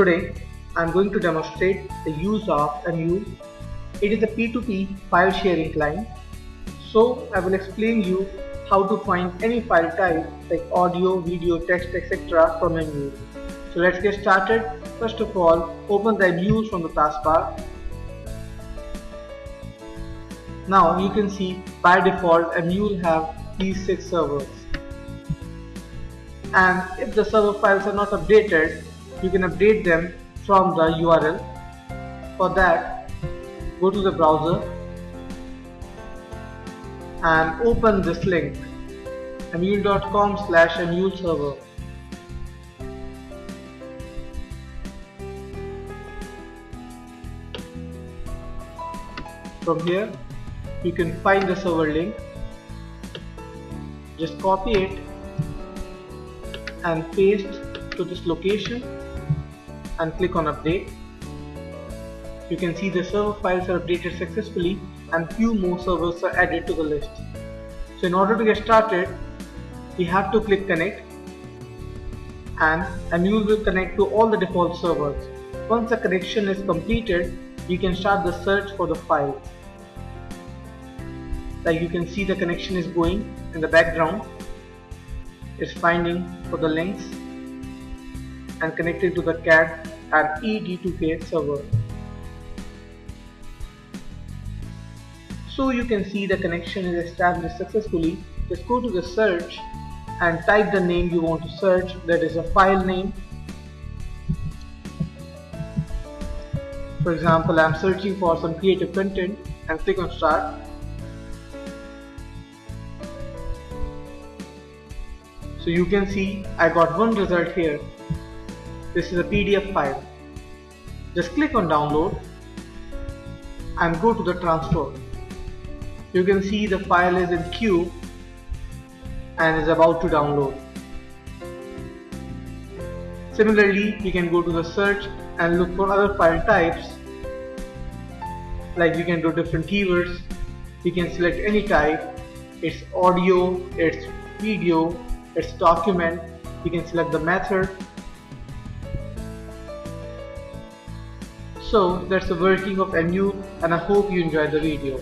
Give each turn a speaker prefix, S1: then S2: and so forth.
S1: Today I'm going to demonstrate the use of Amule. It is a P2P file sharing client. So I will explain you how to find any file type like audio, video, text, etc. from Amule. So let's get started. First of all, open the Amule from the taskbar. Now you can see by default Amule have these six servers. And if the server files are not updated, you can update them from the URL. For that, go to the browser and open this link amule.com slash amule server. From here, you can find the server link. Just copy it and paste to this location and click on update. You can see the server files are updated successfully and few more servers are added to the list. So in order to get started, we have to click connect and Amule will connect to all the default servers. Once the connection is completed, you can start the search for the file. Like you can see the connection is going in the background. It's finding for the links and connected to the Kad and ED2K server. So you can see the connection is established successfully. Just go to the search and type the name you want to search that is a file name. For example, I am searching for some creative content and click on start. So you can see I got one result here this is a PDF file. Just click on download and go to the transfer. You can see the file is in queue and is about to download. Similarly, you can go to the search and look for other file types like you can do different keywords. You can select any type. It's audio, it's video, it's document. You can select the method So that's the working of Amule and I hope you enjoyed the video.